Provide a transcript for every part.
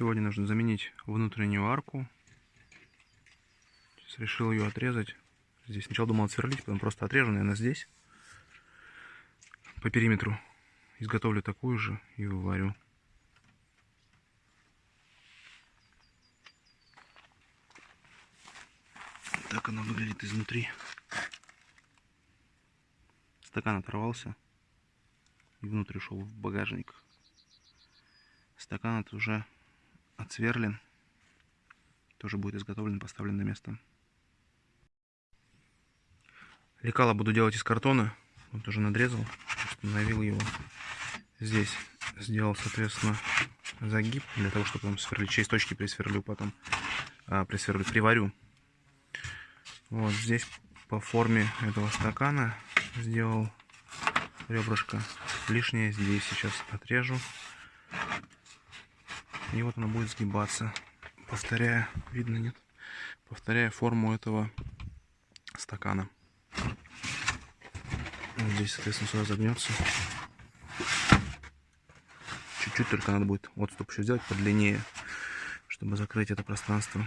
Сегодня нужно заменить внутреннюю арку. Сейчас решил ее отрезать. Здесь сначала думал отсверлить, потом просто отрежу, наверное, здесь. По периметру. Изготовлю такую же и выварю. Так она выглядит изнутри. Стакан оторвался и внутрь ушел в багажник. Стакан это уже отсверлен. Тоже будет изготовлен, поставлен на место. Лекало буду делать из картона. Вот уже надрезал, установил его. Здесь сделал, соответственно, загиб для того, чтобы там сверлить. Через точки присверлю потом. А, присверлю, приварю. Вот здесь по форме этого стакана сделал ребрышко. Лишнее здесь сейчас отрежу. И вот она будет сгибаться. Повторяя, видно нет? Повторяя форму этого стакана. Здесь, соответственно, сюда загнется. Чуть-чуть только надо будет отступ еще сделать подлиннее, чтобы закрыть это пространство.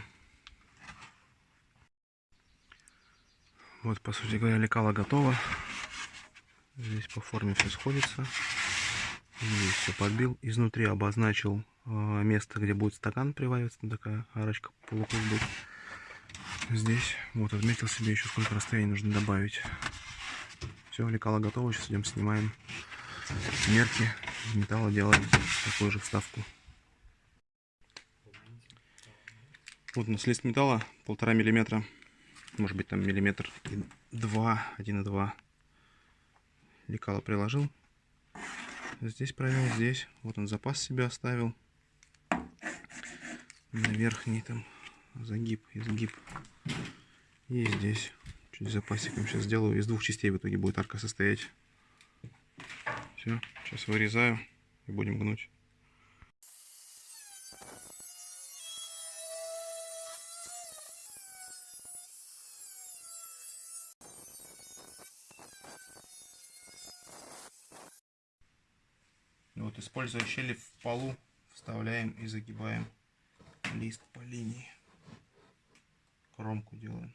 Вот, по сути говоря, лекало готово. Здесь по форме все сходится. Здесь все подбил. Изнутри обозначил э, место, где будет стакан привариваться. Такая арочка полукруг. Здесь вот отметил себе еще сколько расстояний нужно добавить. Все, лекало готово. Сейчас идем снимаем мерки металла, делаем такую же вставку. Вот у нас лист металла полтора миллиметра. Может быть там миллиметр и два, один и два. Лекало приложил. Здесь провел, здесь. Вот он запас себе оставил. На верхний там загиб, изгиб. И здесь. Чуть запасиком сейчас сделаю. Из двух частей в итоге будет арка состоять. Все, сейчас вырезаю и будем гнуть. Вот, используя щели в полу, вставляем и загибаем лист по линии. Кромку делаем.